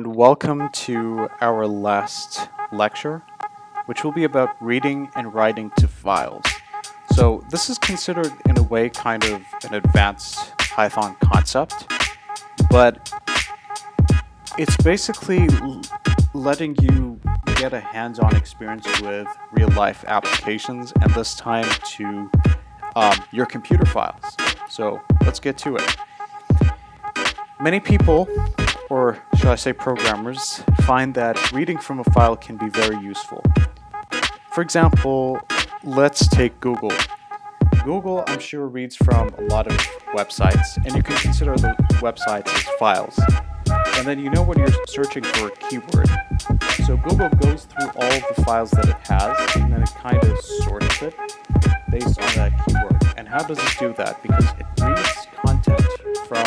and welcome to our last lecture, which will be about reading and writing to files. So this is considered in a way kind of an advanced Python concept, but it's basically letting you get a hands-on experience with real-life applications and this time to um, your computer files. So let's get to it. Many people or should I say programmers, find that reading from a file can be very useful. For example, let's take Google. Google, I'm sure, reads from a lot of websites, and you can consider the websites as files. And then you know when you're searching for a keyword. So Google goes through all of the files that it has, and then it kind of sorts it based on that keyword. And how does it do that? Because it reads content from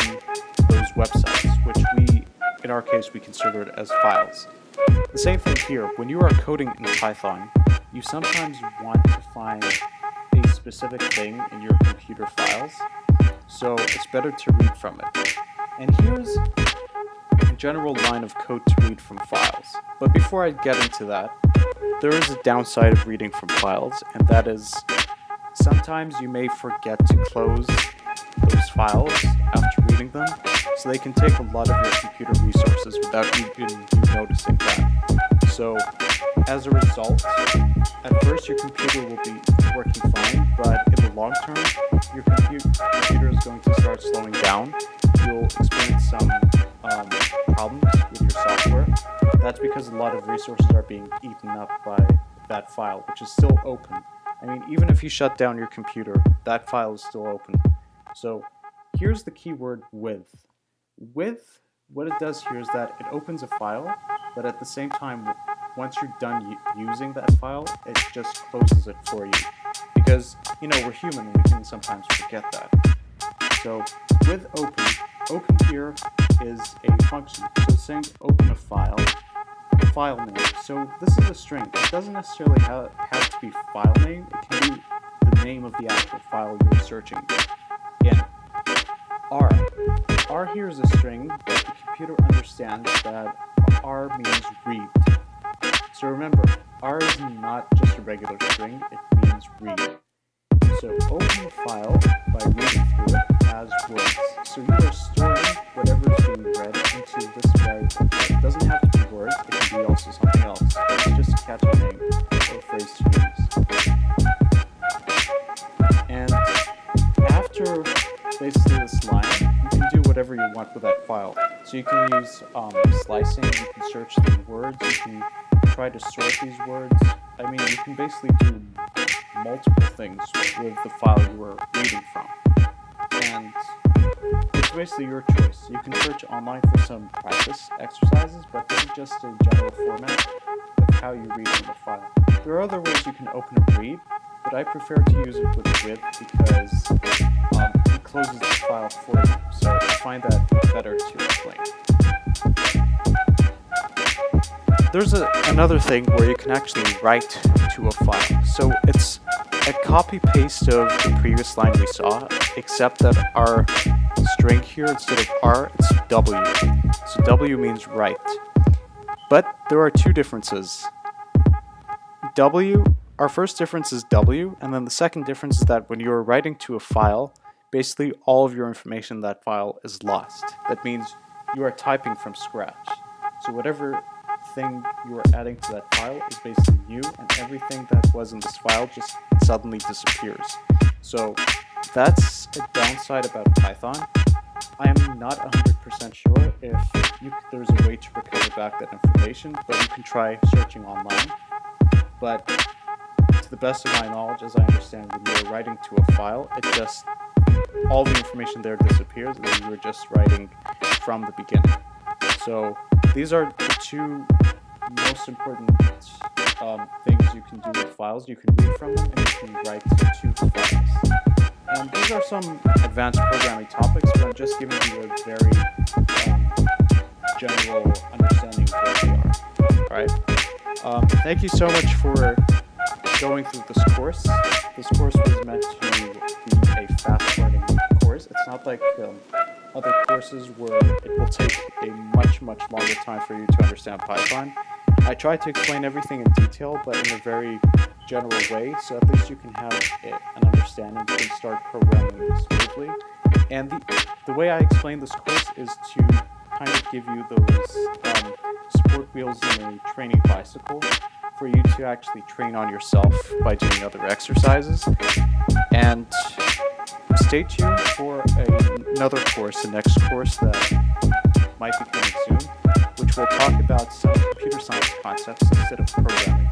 those websites, in our case we consider it as files. The same thing here, when you are coding in Python, you sometimes want to find a specific thing in your computer files, so it's better to read from it. And here's a general line of code to read from files. But before I get into that, there is a downside of reading from files, and that is sometimes you may forget to close those files after so they can take a lot of your computer resources without even you noticing that. So as a result, at first your computer will be working fine, but in the long term, your computer is going to start slowing down. You'll experience some um, problems with your software. That's because a lot of resources are being eaten up by that file, which is still open. I mean, even if you shut down your computer, that file is still open. So here's the keyword with. With, what it does here is that it opens a file, but at the same time, once you're done using that file, it just closes it for you. Because, you know, we're human and we can sometimes forget that. So with open, open here is a function. So saying open a file, file name. So this is a string. It doesn't necessarily have, have to be file name. It can be the name of the actual file you're searching in. R. R here is a string but the computer understands that R means read. So remember, R is not just a regular string, it means read. So open the file by reading through it as words. So you are storing whatever is being read into this variable. It doesn't have to be words, it can be also something else. It's just a catchy name or phrase to use. And after basically this line, whatever you want with that file. So you can use um, slicing, you can search the words, you can try to sort these words. I mean, you can basically do multiple things with the file you were reading from. And it's basically your choice. You can search online for some practice exercises, but this is just a general format of how you read from the file. There are other ways you can open and read, but I prefer to use it with with because um, closes the file for you. So find that better to explain. There's a, another thing where you can actually write to a file. So it's a copy paste of the previous line we saw, except that our string here, instead of R, it's W. So W means write. But there are two differences. W our first difference is W, and then the second difference is that when you're writing to a file, basically all of your information in that file is lost. That means you are typing from scratch. So whatever thing you are adding to that file is basically new and everything that was in this file just suddenly disappears. So that's a downside about Python. I'm not 100% sure if you, there's a way to recover back that information, but you can try searching online. But to the best of my knowledge, as I understand, when you're writing to a file, it just, all the information there disappears, and you're just writing from the beginning. So these are the two most important um, things you can do with files. You can read from them, and you can write to the files. And these are some advanced programming topics, but I'm just giving you a very um, general understanding of what they are. Alright? Um, thank you so much for going through this course. This course was meant like um, other courses where it will take a much, much longer time for you to understand Python. I try to explain everything in detail, but in a very general way, so at least you can have an understanding, and start programming smoothly. And the, the way I explain this course is to kind of give you those um, support wheels in a training bicycle for you to actually train on yourself by doing other exercises. And stay tuned for a, another course, the next course that might be coming soon, which will talk about some computer science concepts instead of programming.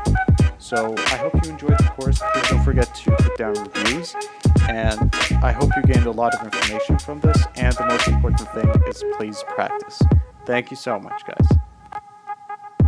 So I hope you enjoyed the course. Please don't forget to put down reviews. And I hope you gained a lot of information from this. And the most important thing is please practice. Thank you so much, guys.